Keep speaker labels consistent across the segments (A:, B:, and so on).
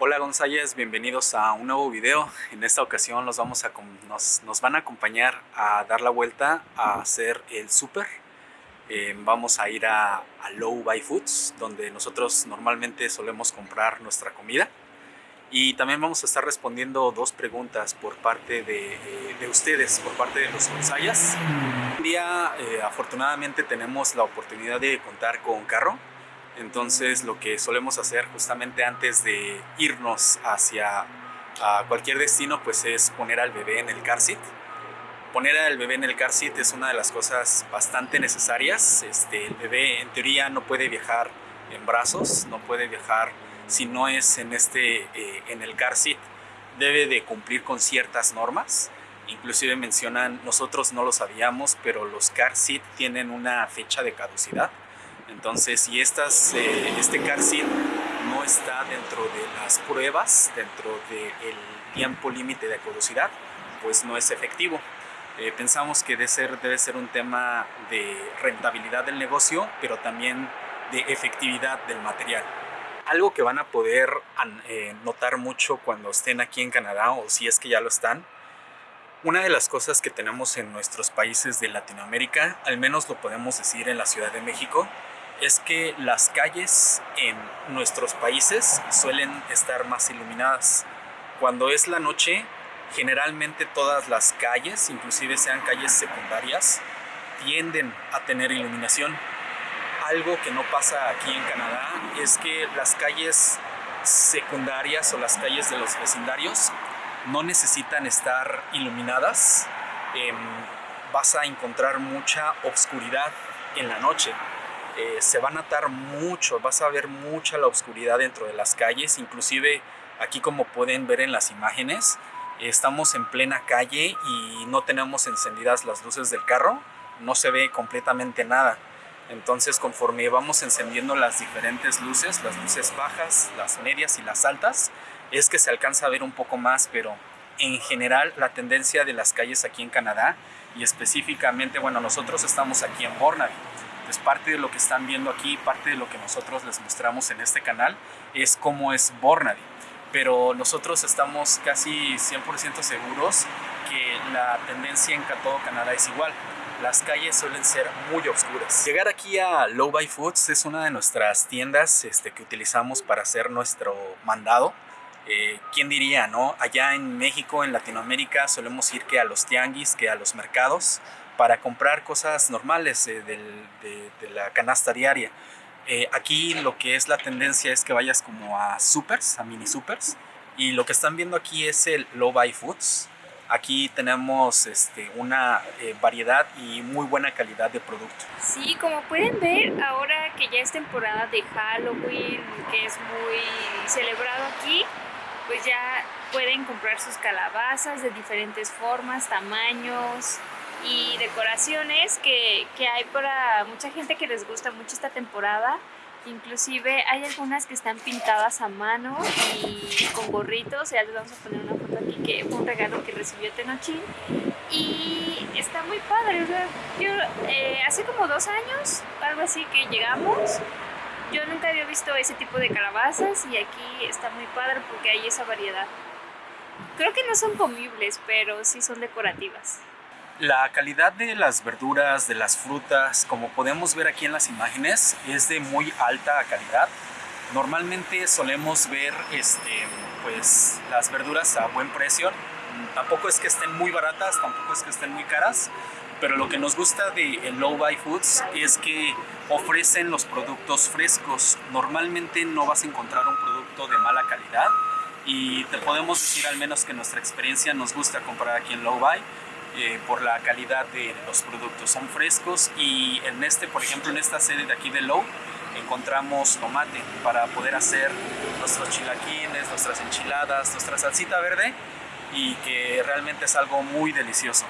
A: Hola González, bienvenidos a un nuevo video. En esta ocasión los vamos a, nos, nos van a acompañar a dar la vuelta a hacer el súper. Eh, vamos a ir a, a Low Buy Foods, donde nosotros normalmente solemos comprar nuestra comida. Y también vamos a estar respondiendo dos preguntas por parte de, eh, de ustedes, por parte de los Gonzayas. Un día, eh, afortunadamente, tenemos la oportunidad de contar con carro entonces lo que solemos hacer justamente antes de irnos hacia cualquier destino pues es poner al bebé en el car seat. Poner al bebé en el car seat es una de las cosas bastante necesarias. Este, el bebé en teoría no puede viajar en brazos, no puede viajar si no es en, este, eh, en el car seat. Debe de cumplir con ciertas normas. Inclusive mencionan, nosotros no lo sabíamos, pero los car seat tienen una fecha de caducidad entonces, si estas, eh, este car seat no está dentro de las pruebas, dentro del tiempo límite de caducidad, pues no es efectivo. Eh, pensamos que debe ser, debe ser un tema de rentabilidad del negocio, pero también de efectividad del material. Algo que van a poder eh, notar mucho cuando estén aquí en Canadá, o si es que ya lo están, una de las cosas que tenemos en nuestros países de Latinoamérica, al menos lo podemos decir en la Ciudad de México, es que las calles en nuestros países suelen estar más iluminadas. Cuando es la noche, generalmente todas las calles, inclusive sean calles secundarias, tienden a tener iluminación. Algo que no pasa aquí en Canadá es que las calles secundarias o las calles de los vecindarios no necesitan estar iluminadas. Em, vas a encontrar mucha oscuridad en la noche. Eh, se va a notar mucho, vas a ver mucha la oscuridad dentro de las calles, inclusive aquí como pueden ver en las imágenes, estamos en plena calle y no tenemos encendidas las luces del carro, no se ve completamente nada. Entonces conforme vamos encendiendo las diferentes luces, las luces bajas, las medias y las altas, es que se alcanza a ver un poco más, pero en general la tendencia de las calles aquí en Canadá y específicamente, bueno, nosotros estamos aquí en Burnaby, pues parte de lo que están viendo aquí, parte de lo que nosotros les mostramos en este canal es cómo es Burnaby. Pero nosotros estamos casi 100% seguros que la tendencia en todo Canadá es igual. Las calles suelen ser muy oscuras. Llegar aquí a Low Buy Foods es una de nuestras tiendas este, que utilizamos para hacer nuestro mandado. Eh, ¿Quién diría, no? Allá en México, en Latinoamérica, solemos ir que a los tianguis, que a los mercados para comprar cosas normales eh, de, la canasta diaria. Eh, aquí lo que es la tendencia es que vayas como a supers, a mini supers, y lo que están viendo aquí es el Low Buy Foods. Aquí tenemos este, una eh, variedad y muy buena calidad de producto.
B: Sí, como pueden ver, ahora que ya es temporada de Halloween, que es muy celebrado aquí, pues ya pueden comprar sus calabazas de diferentes formas, tamaños, y decoraciones que, que, hay para mucha gente que les gusta mucho esta temporada. Inclusive hay algunas que están pintadas a mano y con gorritos. Ya les vamos a poner una foto aquí que fue un regalo que recibió Tenochín. Y está muy padre. yo eh, hace como dos años, algo así, que llegamos. Yo nunca había visto ese tipo de calabazas y aquí está muy padre porque hay esa variedad. Creo que no son comibles, pero sí son decorativas.
A: La calidad de las verduras, de las frutas, como podemos ver aquí en las imágenes, es de muy alta calidad. Normalmente solemos ver este, pues, las verduras a buen precio. Tampoco es que estén muy baratas, tampoco es que estén muy caras, pero lo que nos gusta de Low Buy Foods es que ofrecen los productos frescos. Normalmente no vas a encontrar un producto de mala calidad y te podemos decir al menos que nuestra experiencia nos gusta comprar aquí en Low Buy eh, por la calidad de los productos. Son frescos y en este, por ejemplo, en esta sede de aquí de Low, encontramos tomate para poder hacer nuestros chilaquines, nuestras enchiladas, nuestra salsita verde y que realmente es algo muy delicioso.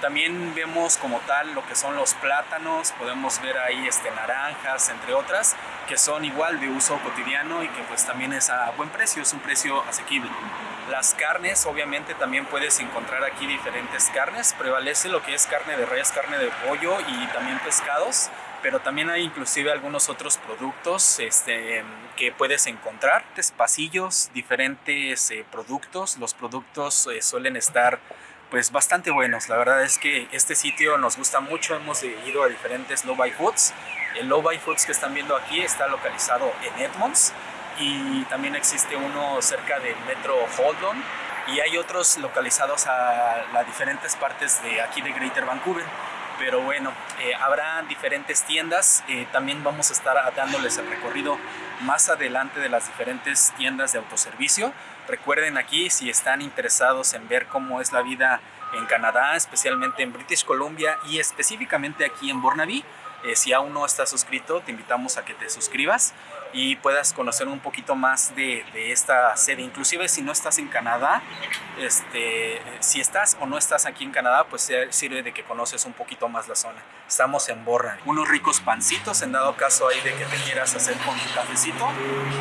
A: También vemos como tal lo que son los plátanos, podemos ver ahí este, naranjas, entre otras, que son igual de uso cotidiano y que pues también es a buen precio, es un precio asequible. Las carnes, obviamente también puedes encontrar aquí diferentes carnes, prevalece lo que es carne de res, carne de pollo y también pescados, pero también hay inclusive algunos otros productos este, que puedes encontrar. Pasillos, diferentes eh, productos, los productos eh, suelen estar pues bastante buenos. La verdad es que este sitio nos gusta mucho, hemos ido a diferentes Low Buy Foods. El Low Buy Foods que están viendo aquí está localizado en Edmonds y también existe uno cerca del metro Holdon y hay otros localizados a las diferentes partes de aquí de Greater Vancouver pero bueno, eh, habrá diferentes tiendas, eh, también vamos a estar dándoles el recorrido más adelante de las diferentes tiendas de autoservicio. Recuerden aquí si están interesados en ver cómo es la vida en Canadá, especialmente en British Columbia y específicamente aquí en Burnaby, eh, si aún no estás suscrito, te invitamos a que te suscribas y puedas conocer un poquito más de, esta sede. Inclusive si no estás en Canadá, este, si estás o no estás aquí en Canadá, pues sirve de que conoces un poquito más la zona. Estamos en Borra. Unos ricos pancitos, en dado caso ahí de que te quieras hacer con tu cafecito.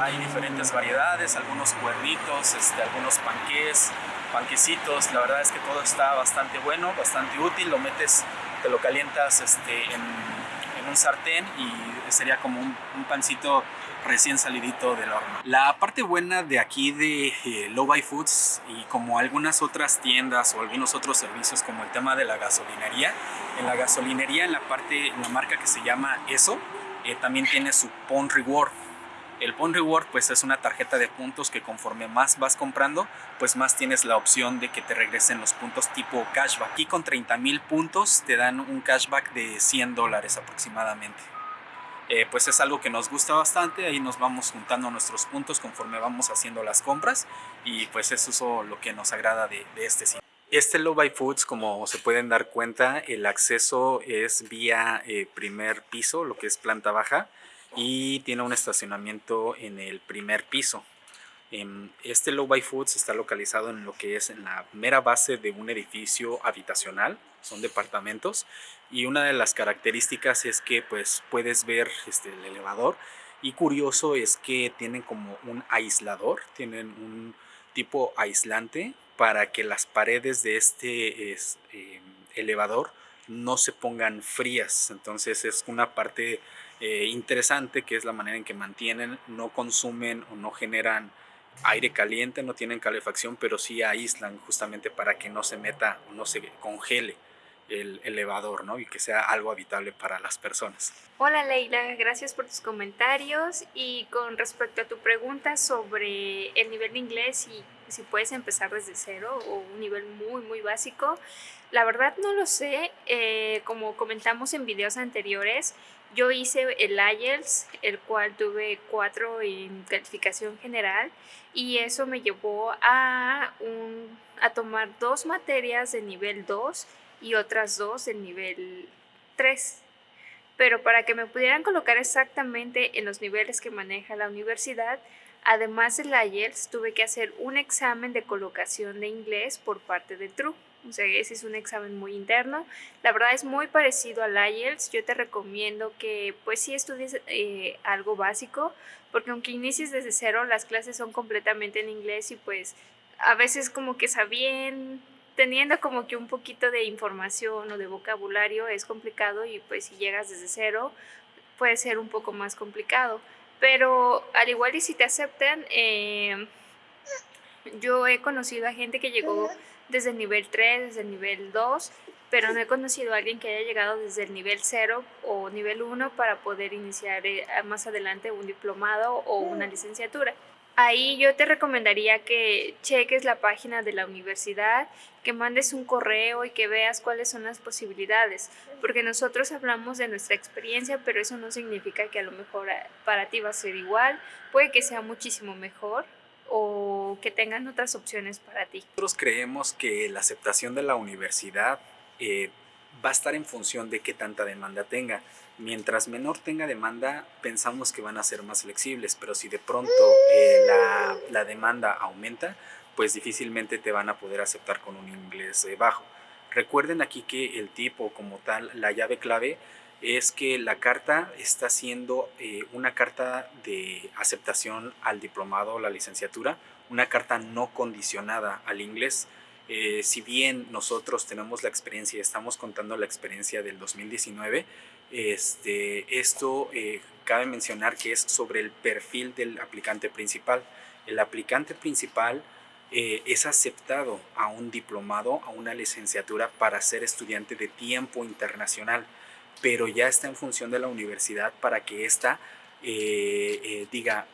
A: Hay diferentes variedades, algunos cuernitos, este, algunos panqués, panquecitos. La verdad es que todo está bastante bueno, bastante útil. Lo metes, te lo calientas este, en en un sartén y sería como un, pancito recién salidito del horno. La parte buena de aquí de eh, Low Buy Foods y como algunas otras tiendas o algunos otros servicios como el tema de la gasolinería, en la gasolinería en la parte, en la marca que se llama ESO, eh, también tiene su Pon Reward el Point Reward pues es una tarjeta de puntos que conforme más vas comprando, pues más tienes la opción de que te regresen los puntos tipo cashback. Aquí con 30 mil puntos te dan un cashback de 100 dólares aproximadamente. Eh, pues es algo que nos gusta bastante, ahí nos vamos juntando nuestros puntos conforme vamos haciendo las compras y pues eso es lo que nos agrada de, este sitio. Este Low Buy Foods, como se pueden dar cuenta, el acceso es vía eh, primer piso, lo que es planta baja y tiene un estacionamiento en el primer piso. Este Low Buy Foods está localizado en lo que es en la mera base de un edificio habitacional, son departamentos y una de las características es que pues puedes ver este, el elevador y curioso es que tienen como un aislador, tienen un tipo aislante para que las paredes de este em, elevador no se pongan frías, entonces es una parte eh, interesante, que es la manera en que mantienen, no consumen o no generan aire caliente, no tienen calefacción, pero sí aíslan justamente para que no se meta o no se congele el elevador, ¿no? Y que sea algo habitable para las personas.
B: Hola Leila, gracias por tus comentarios y con respecto a tu pregunta sobre el nivel de inglés y si puedes empezar desde cero o un nivel muy muy básico, la verdad no lo sé, eh, como comentamos en videos anteriores, yo hice el IELTS, el cual tuve cuatro en calificación general y eso me llevó a, un, a tomar dos materias de nivel 2 y otras dos de nivel 3. Pero para que me pudieran colocar exactamente en los niveles que maneja la universidad, además del IELTS tuve que hacer un examen de colocación de inglés por parte de TRUE. O sea, ese es un examen muy interno. La verdad es muy parecido al IELTS. Yo te recomiendo que pues sí estudies eh, algo básico, porque aunque inicies desde cero, las clases son completamente en inglés y pues a veces como que sabían, teniendo como que un poquito de información o de vocabulario es complicado y pues si llegas desde cero puede ser un poco más complicado. Pero al igual y si te aceptan, eh, yo he conocido a gente que llegó desde el nivel 3, desde el nivel 2, pero no he conocido a alguien que haya llegado desde el nivel 0 o nivel 1 para poder iniciar eh, más adelante un diplomado o una licenciatura. Ahí yo te recomendaría que cheques la página de la universidad, que mandes un correo y que veas cuáles son las posibilidades, porque nosotros hablamos de nuestra experiencia, pero eso no significa que a lo mejor eh, para ti va a ser igual, puede que sea muchísimo mejor, o que tengan otras opciones para ti.
A: Nosotros creemos que la aceptación de la universidad eh, va a estar en función de qué tanta demanda tenga. Mientras menor tenga demanda, pensamos que van a ser más flexibles, pero si de pronto eh, la, demanda aumenta, pues difícilmente te van a poder aceptar con un inglés eh, bajo. Recuerden aquí que el tipo como tal, la llave clave, es que la carta está siendo eh, una carta de aceptación al diplomado o la licenciatura, una carta no condicionada al inglés. Eh, si bien nosotros tenemos la experiencia y estamos contando la experiencia del 2019, este, esto eh, cabe mencionar que es sobre el perfil del aplicante principal. El aplicante principal es aceptado a un diplomado, a una licenciatura para ser estudiante de tiempo internacional pero ya está en función de la universidad para que ésta eh, eh, diga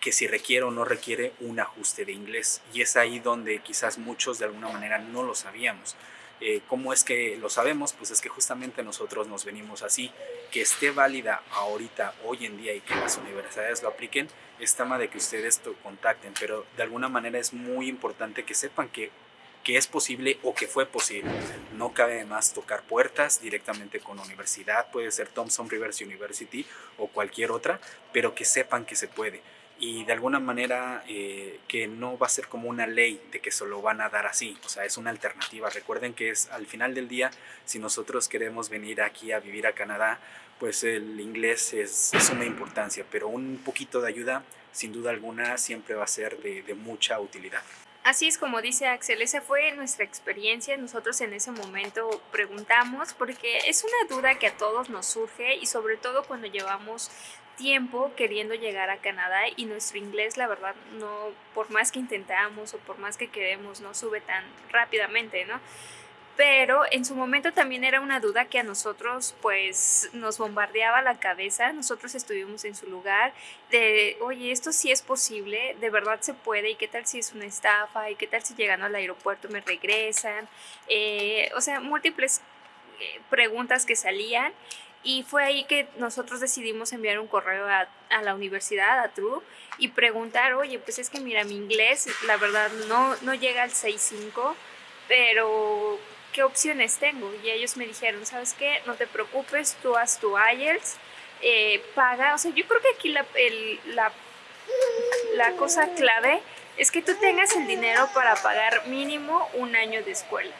A: que si requiere o no requiere un ajuste de inglés. Y es ahí donde quizás muchos de alguna manera no lo sabíamos. Eh, ¿Cómo es que lo sabemos? Pues es que justamente nosotros nos venimos así. Que esté válida ahorita, hoy en día, y que las universidades lo apliquen, es tema de que ustedes lo contacten. Pero de alguna manera es muy importante que sepan que que es posible o que fue posible. No cabe más tocar puertas directamente con la universidad, puede ser Thompson Rivers University o cualquier otra, pero que sepan que se puede. Y de alguna manera eh, que no va a ser como una ley de que se lo van a dar así, o sea, es una alternativa. Recuerden que es al final del día, si nosotros queremos venir aquí a vivir a Canadá, pues el inglés es de suma importancia, pero un poquito de ayuda, sin duda alguna, siempre va a ser de, de mucha utilidad.
B: Así es como dice Axel, esa fue nuestra experiencia. Nosotros en ese momento preguntamos porque es una duda que a todos nos surge y sobre todo cuando llevamos tiempo queriendo llegar a Canadá y nuestro inglés la verdad no, por más que intentamos o por más que queremos, no sube tan rápidamente, ¿no? Pero en su momento también era una duda que a nosotros pues nos bombardeaba la cabeza, nosotros estuvimos en su lugar de, oye, esto sí es posible, de verdad se puede, y qué tal si es una estafa, y qué tal si llegando al aeropuerto me regresan, eh, o sea, múltiples eh, preguntas que salían. Y fue ahí que nosotros decidimos enviar un correo a, a, la universidad, a True, y preguntar, oye, pues es que mira, mi inglés, la verdad, no, no llega al 6.5, pero ¿qué opciones tengo? Y ellos me dijeron, ¿sabes qué? No te preocupes, tú haz tu IELTS, eh, paga, o sea, yo creo que aquí la, la, la cosa clave es que tú tengas el dinero para pagar mínimo un año de escuela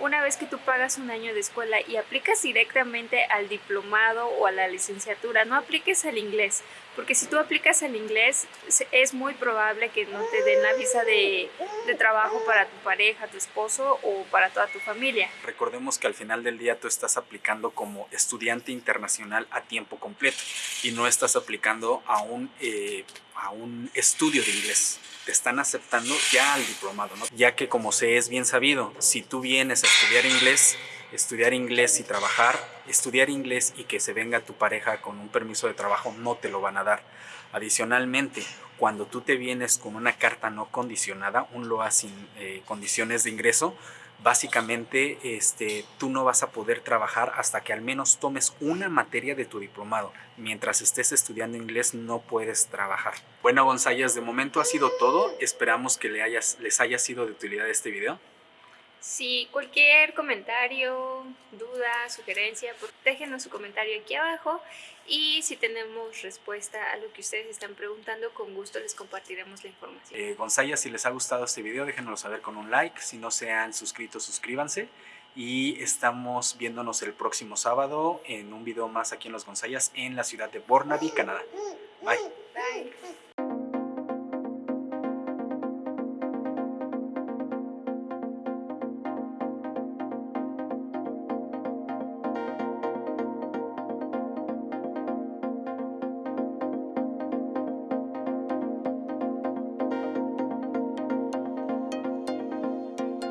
B: una vez que tú pagas un año de escuela y aplicas directamente al diplomado o a la licenciatura, no apliques al inglés, porque si tú aplicas al inglés es muy probable que no te den la visa de, de, trabajo para tu pareja, tu esposo o para toda tu familia.
A: Recordemos que al final del día tú estás aplicando como estudiante internacional a tiempo completo y no estás aplicando a un, eh, a un estudio de inglés te están aceptando ya al diplomado, ¿no? Ya que como se es bien sabido, si tú vienes a estudiar inglés, estudiar inglés y trabajar, estudiar inglés y que se venga tu pareja con un permiso de trabajo, no te lo van a dar. Adicionalmente, cuando tú te vienes con una carta no condicionada, un LOA sin eh, condiciones de ingreso, básicamente este, tú no vas a poder trabajar hasta que al menos tomes una materia de tu diplomado. Mientras estés estudiando inglés no puedes trabajar. Bueno, González, de momento ha sido todo. Esperamos que les haya sido de utilidad este video.
B: Si cualquier comentario, duda, sugerencia, pues déjenos su comentario aquí abajo y si tenemos respuesta a lo que ustedes están preguntando, con gusto les compartiremos la información.
A: Eh, González, si les ha gustado este video, déjenoslo saber con un like. Si no se han suscrito, suscríbanse. Y estamos viéndonos el próximo sábado en un video más aquí en Los Gonzayas, en la ciudad de Burnaby, Canadá. Bye.
B: Bye.